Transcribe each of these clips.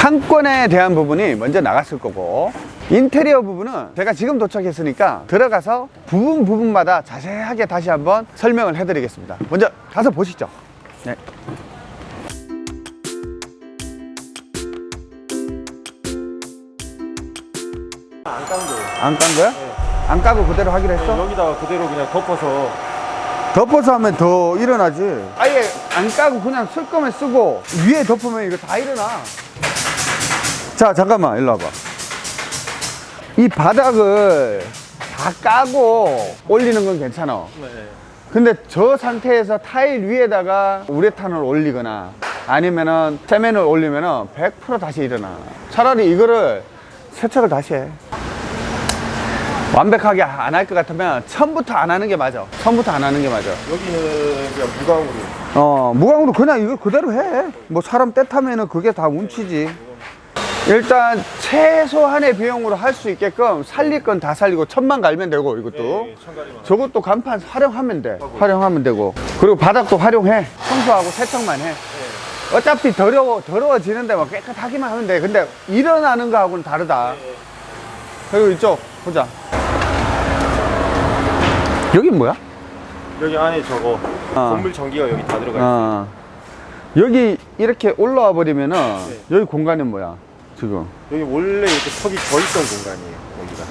상권에 대한 부분이 먼저 나갔을 거고 인테리어 부분은 제가 지금 도착했으니까 들어가서 부분 부분마다 자세하게 다시 한번 설명을 해드리겠습니다 먼저 가서 보시죠 네. 안 깐 거예요. 안 깐 거야? 안 까고 그대로 하기로 했어? 여기다가 그대로 그냥 덮어서 덮어서 하면 더 일어나지 아예 안 까고 그냥 쓸 거면 쓰고 위에 덮으면 이거 다 일어나 자 잠깐만 일로 와봐. 이 바닥을 다 까고 올리는 건 괜찮아. 네. 근데 저 상태에서 타일 위에다가 우레탄을 올리거나 아니면은 세면을 올리면은 100% 다시 일어나. 차라리 이거를 세척을 다시 해. 완벽하게 안 할 것 같으면 처음부터 안 하는 게 맞아. 처음부터 안 하는 게 맞아. 여기는 그냥 무광으로. 어 무광으로 그냥 이거 그대로 해뭐 사람 때 타면은 그게 다 운치지 일단 최소한의 비용으로 할 수 있게끔 살릴 건 다 살리고 천만 갈면 되고 이것도 네, 천가리만. 저것도 간판 활용하면 돼 활용하면 되고 그리고 바닥도 활용해 청소하고 세척만 해 어차피 더러워 더러워지는데 막 깨끗하기만 하면 돼 근데 일어나는 거하고는 다르다 그리고 이쪽 보자 여긴 뭐야? 여기 안에 저거 어. 건물 전기가 여기 다 들어가 있어요. 어. 여기 이렇게 올라와 버리면은 네. 여기 공간은 뭐야 지금 여기 원래 이렇게 턱이 져 있던 공간이에요. 여기가.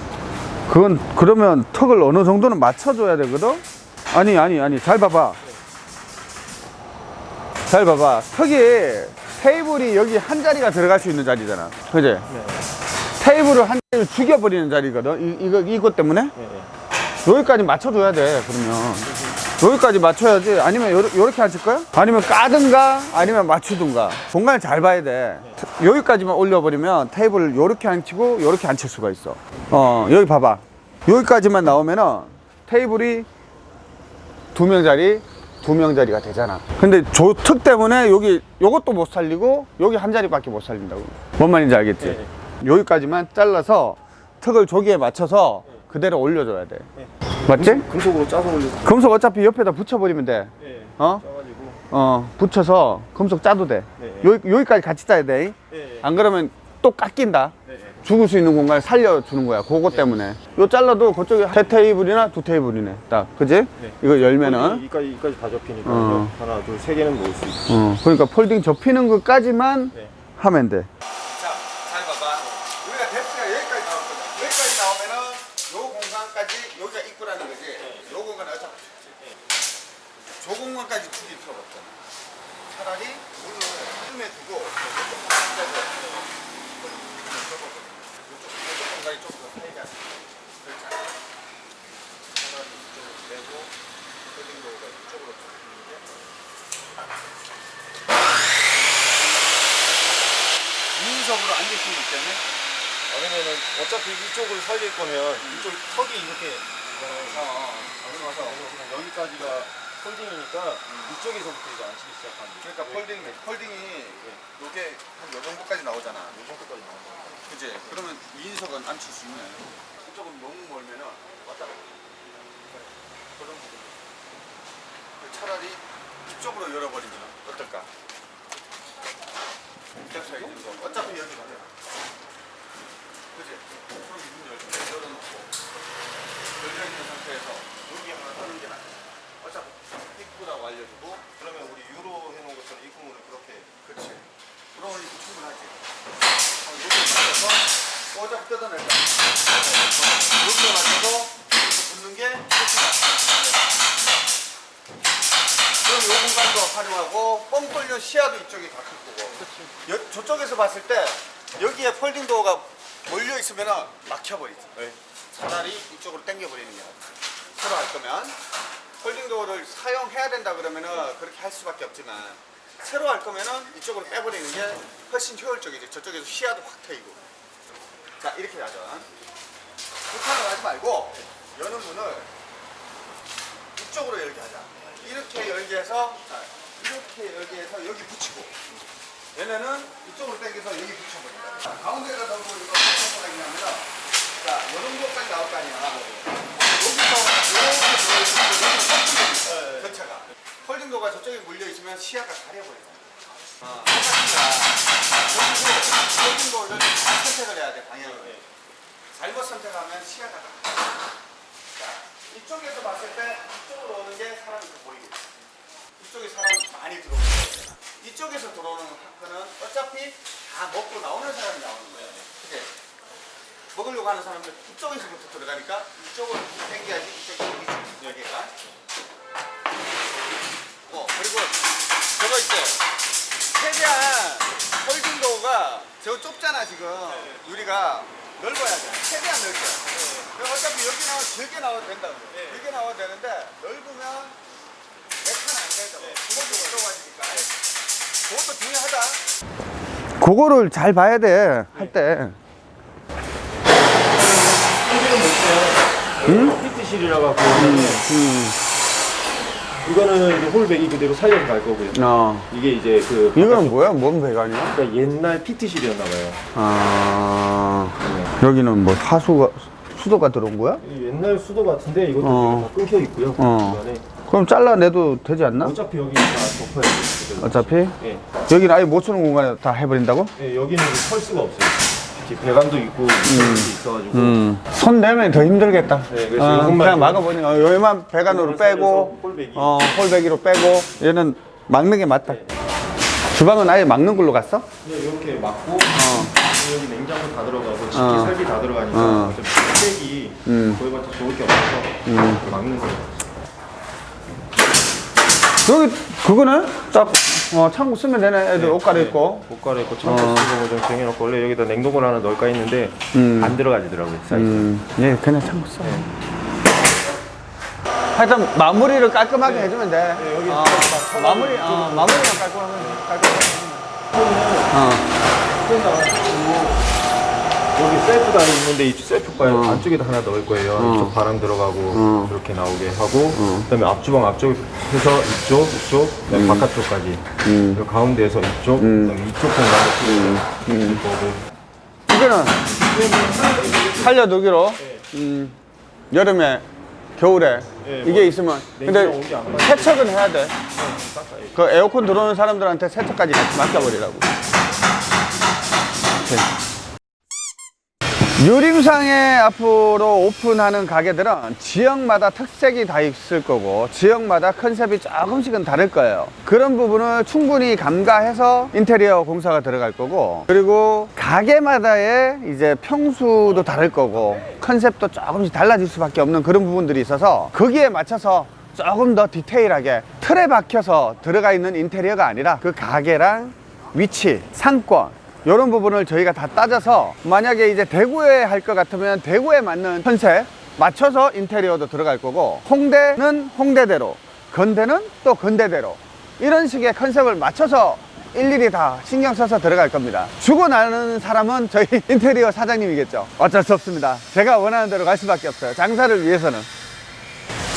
그건 그러면 턱을 어느 정도는 맞춰줘야 되거든 아니 아니 아니 잘 봐봐 잘 봐봐 턱이 테이블이 여기 한 자리가 들어갈 수 있는 자리잖아 그지 네. 테이블을 한 자리를 죽여버리는 자리거든 이, 이거 이것 때문에 네. 네. 여기까지 맞춰줘야 돼 그러면 여기까지 맞춰야지. 아니면 요렇- 요렇게 앉힐 거야? 아니면 까든가? 아니면 맞추든가? 공간을 잘 봐야 돼. 여기까지만 올려버리면 테이블을 요렇게 앉히고 요렇게 앉힐 수가 있어. 어 여기 봐봐. 여기까지만 나오면은 테이블이 두 명자리 두 명자리가 되잖아. 근데 저턱 때문에 여기 요것도 못 살리고 여기 한 자리밖에 못 살린다고. 뭔 말인지 알겠지? 네. 여기까지만 잘라서 턱을 저기에 맞춰서 그대로 올려줘야 돼. 네. 맞지? 금속으로 짜서 올려서. 금속 어차피 옆에다 붙여버리면 돼. 네. 어? 짜가지고. 어, 붙여서 금속 짜도 돼. 네. 여기, 여기까지 같이 짜야 돼. 네. 안 그러면 또 깎인다. 네. 네. 죽을 수 있는 공간을 살려주는 거야. 그거 때문에. 요 잘라도 그쪽에 세 테이블이나 두 테이블이네. 딱. 그지? 네. 이거 열면은. 이까지 이까지 다 접히니까 어. 하나 둘 세 개는 놓을 수 있어. 어, 그러니까 폴딩 접히는 것까지만 네. 하면 돼. 자, 잘 봐봐. 우리가 뎁스가 여기까지 나왔거든. 여기까지 나오면은 요 공간까지 여기가 입구라는 거지. 요 공간은 어차피 저 공간까지 죽일 필요가 없잖아. 차라리 문을 뜸에 두고 이쪽 공간이 조금 더 사이가 그렇잖아. 차라리 이쪽으로 내고 폴딩 도어가 이쪽으로 접히는 게 유인석으로 앉을 수 있기 때문에 왜냐면은 어차피 이쪽을 살릴 거면 이쪽 턱이 이렇게 어, 그래서 그냥 여기까지가 폴딩이니까 이쪽에서부터 이제 앉히기 시작합니다. 그러니까 폴딩, 폴딩이 요게 한요 정도까지 나오잖아. 이 정도까지 거예요. 그지? 그러면 이인석은 앉힐 수 있네. 이쪽은 너무 멀면은 왔다 갔다. 그런 부분. 차라리 이쪽으로 열어버리면 어떨까? 거. 어차피 여기 가잖아. 그지? 그럼 이문 열- 열어놓고 열려있는 상태에서 여기 하나 떠는 게 낫지. 어차피 입구라고 알려주고 그러면 우리 유로 해놓은 것처럼 이 구멍을 그렇게 그렇지. 그러면 이거 충분하지. 어, 여기 맞춰서 어차피 뜯어낼 거야. 여기에 맞춰서 이렇게 붙는 게 끝이다. 그럼 이 공간도 활용하고 뻥 뚫려 시야도 이쪽이 다클 거고. 여- 저쪽에서 봤을 때 여기에 folding door가 몰려 있으면 막혀버리지. 네. 차라리 이쪽으로 당겨버리는 게 낫다. 새로 할 거면 folding door를 사용해야 된다 그러면은 그렇게 할 수밖에 없지만 새로 할 거면은 이쪽으로 빼버리는 게 훨씬 효율적이지. 저쪽에서 시야도 확 트이고. 자 이렇게 하죠. 불판을 하지 말고 여는 문을 이쪽으로 열게 하자. 이렇게 열게 해서 자, 이렇게 열게 해서 여기 붙이고 얘네는 이쪽으로 당겨서 여기 붙여버립니다. 가운데에다 넣고 이거 붙여버리긴 합니다 자, 이 정도까지 나올 거 아니야. 여기서 이렇게 교차가. 폴딩도가 저쪽에 물려있으면 시야가 가려버려요. 아, 똑같습니다. 폴딩도를 선택을 해야 돼 방향을. 네. 잘못 선택하면 시야가 가려요 자, 이쪽에서 봤을 때 이쪽으로 오는 게 사람이 더 보이겠죠 이쪽에 사람이 많이 들어오는 거예요. 이쪽에서 들어오는 하크는 어차피 다 먹고 나오는 사람이 나오는 거예요. 그치? 먹으려고 하는 사람들 이쪽에서부터 들어가니까 이쪽으로 당겨야지 이쪽이 이쪽 여기가. 어 그리고 저거 있죠. 최대한 홀딩도가 저거 좁잖아 지금 유리가 넓어야 돼. 최대한 넓게. 그럼 어차피 여기 나와 길게 나와도 된다고. 길게 나와도 되는데 넓으면 메카는 안 되죠. 구멍도 들어가지니까. 그것도 중요하다. 그거를 잘 봐야 돼, 할 때. 피트실이라 갖고 이거는 이제 홀백이 그대로 살려서 갈 거고요. 어. 이게 이제 그 이건 뭐야? 뭔 배관이야? 그러니까 옛날 피트실이었나 봐요. 아, 여기는 뭐 하수가, 수도가 들어온 거야? 이 옛날 수도 같은데 이것도 어. 끊겨 있고요. 어. 중간에. 그럼 잘라내도 되지 않나? 어차피 여기 다 덮어야 돼요. 어차피? 예. 여기는 아예 못 쓰는 공간에 다 해버린다고? 예, 여기는 설 수가 없어요. 배관도 있고 이렇게 있어가지고 음. 손 내면 더 힘들겠다. 네, 어, 그냥 좀- 막아보니까 어, 여기만 배관으로 빼고, 홀배기. 어, 홀배기로 빼고, 얘는 막는 게 맞다. 네. 주방은 아예 막는 걸로 갔어? 그냥 이렇게 막고 어. 여기 냉장고 다 들어가고 식기 어. 살기 다 들어가니까 어. 흑백이 음. 더 좋을 게 없어서 이렇게 막는 거예요. 여기, 그거는 딱, 어, 창고 쓰면 되네. 애들 옷 갈아입고. 옷 갈아입고 창고 어. 쓰고 좀 정해놓고 원래 여기다 냉동고를 하나 넣을까 했는데 음. 안 들어가지더라고요 사이즈. 음, 예, 그냥 창고 써. 하여튼 마무리를 깔끔하게 해주면 돼. 네, 여기 어, 딱 마무리, 어, 마무리만 깔끔하면 돼. 깔끔하게. 어. 여기 셀프가 있는데 이 셀프가 어. 안쪽에다 하나 넣을 거예요. 어. 이쪽 바람 들어가고 어. 이렇게 나오게 하고 그다음에 앞주방 앞쪽 해서 이쪽 이쪽 그다음에 바깥쪽까지 음. 그리고 가운데에서 이쪽 그다음에 이쪽 공간도 쓸 거고 이거는 살려두기로 음, 여름에 겨울에 예, 이게 뭐, 있으면 근데. 세척은 해야 돼. 그 에어컨 들어오는 사람들한테 세척까지 같이 맡겨버리라고. 이렇게. 유림상에 앞으로 오픈하는 가게들은 지역마다 특색이 다 있을 거고 지역마다 컨셉이 조금씩은 다를 거예요 그런 부분을 충분히 감가해서 인테리어 공사가 들어갈 거고 그리고 가게마다의 이제 평수도 다를 거고 컨셉도 조금씩 달라질 수밖에 없는 그런 부분들이 있어서 거기에 맞춰서 조금 더 디테일하게 틀에 박혀서 들어가 있는 인테리어가 아니라 그 가게랑 위치, 상권 이런 부분을 저희가 다 따져서 만약에 이제 대구에 할 것 같으면 대구에 맞는 컨셉 맞춰서 인테리어도 들어갈 거고 홍대는 홍대대로 건대는 또 건대대로 이런 식의 컨셉을 맞춰서 일일이 다 신경 써서 들어갈 겁니다. 주고 나는 사람은 저희 인테리어 사장님이겠죠. 어쩔 수 없습니다. 제가 원하는 대로 갈 수밖에 없어요. 장사를 위해서는.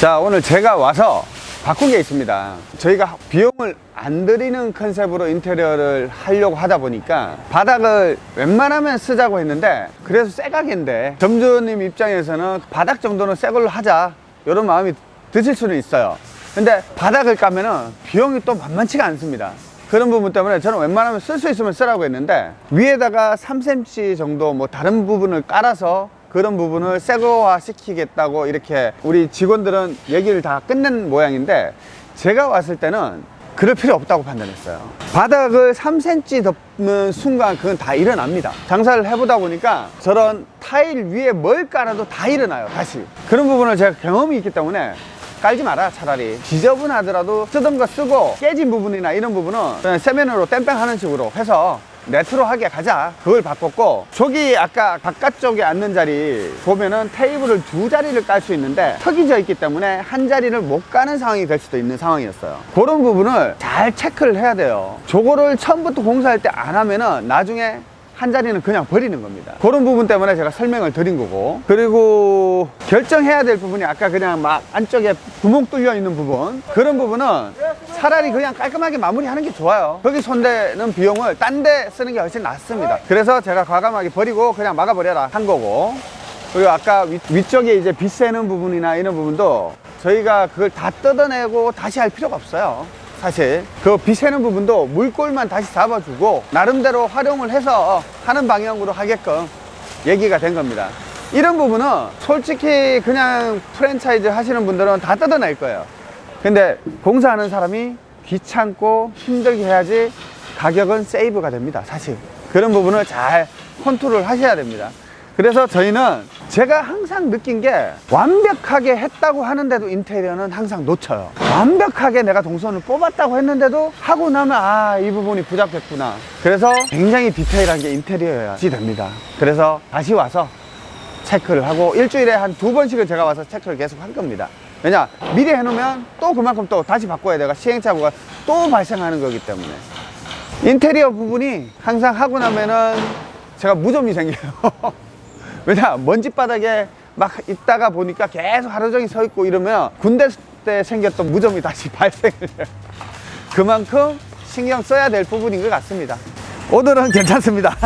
자 오늘 제가 와서 바꾼 게 있습니다. 저희가 비용을 안 들이는 컨셉으로 인테리어를 하려고 하다 보니까 바닥을 웬만하면 쓰자고 했는데 그래서 새 가게인데 점주님 입장에서는 바닥 정도는 새 걸로 하자. 이런 마음이 드실 수는 있어요. 근데 바닥을 까면은 비용이 또 만만치가 않습니다. 그런 부분 때문에 저는 웬만하면 쓸 수 있으면 쓰라고 했는데 위에다가 3cm 정도 뭐 다른 부분을 깔아서 그런 부분을 새거화 시키겠다고 이렇게 우리 직원들은 얘기를 다 끝낸 모양인데 제가 왔을 때는 그럴 필요 없다고 판단했어요. 바닥을 3cm 덮는 순간 그건 다 일어납니다. 장사를 해보다 보니까 저런 타일 위에 뭘 깔아도 다 일어나요 다시. 그런 부분을 제가 경험이 있기 때문에 깔지 마라 차라리. 지저분하더라도 쓰던 거 쓰고 깨진 부분이나 이런 부분은 세면으로 땜빵하는 식으로 해서 네트로 하게 가자. 그걸 바꿨고 저기 아까 바깥쪽에 앉는 자리 보면은 테이블을 두 자리를 깔 수 있는데 턱이 져 있기 때문에 한 자리를 못 가는 상황이 될 수도 있는 상황이었어요. 그런 부분을 잘 체크를 해야 돼요. 저거를 처음부터 공사할 때 안 하면은 나중에 한 자리는 그냥 버리는 겁니다. 그런 부분 때문에 제가 설명을 드린 거고. 그리고 결정해야 될 부분이 아까 그냥 막 안쪽에 구멍 뚫려 있는 부분. 그런 부분은 차라리 그냥 깔끔하게 마무리하는 게 좋아요. 거기 손대는 비용을 딴 데 쓰는 게 훨씬 낫습니다. 그래서 제가 과감하게 버리고 그냥 막아버려라 한 거고. 그리고 아까 위, 위쪽에 이제 빛 새는 부분이나 이런 부분도 저희가 그걸 다 뜯어내고 다시 할 필요가 없어요. 사실 그 비새는 부분도 물골만 다시 잡아주고 나름대로 활용을 해서 하는 방향으로 하게끔 얘기가 된 겁니다. 이런 부분은 솔직히 그냥 프랜차이즈 하시는 분들은 다 뜯어낼 거예요. 근데 공사하는 사람이 귀찮고 힘들게 해야지 가격은 save가 됩니다. 사실. 그런 부분을 잘 컨트롤 하셔야 됩니다. 그래서 저희는 제가 항상 느낀 게 완벽하게 했다고 하는데도 인테리어는 항상 놓쳐요. 완벽하게 내가 동선을 뽑았다고 했는데도 하고 나면 아, 이 부분이 부족했구나. 그래서 굉장히 디테일한 게 인테리어여야지 됩니다. 그래서 다시 와서 체크를 하고 일주일에 한 두 번씩은 제가 와서 체크를 계속 할 겁니다. 왜냐 미리 해놓으면 또 그만큼 또 다시 바꿔야 돼가 시행착오가 또 발생하는 거기 때문에 인테리어 부분이 항상 하고 나면은 제가 무좀이 생겨요. 왜냐 먼지 바닥에 막 있다가 보니까 계속 하루 종일 서 있고 이러면 군대 때 생겼던 무좀이 다시 발생을 해요. 그만큼 신경 써야 될 부분인 것 같습니다. 오늘은 괜찮습니다.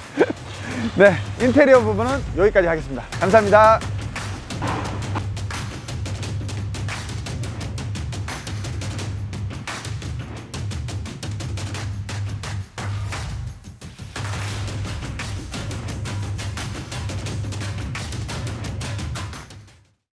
네, 인테리어 부분은 여기까지 하겠습니다. 감사합니다.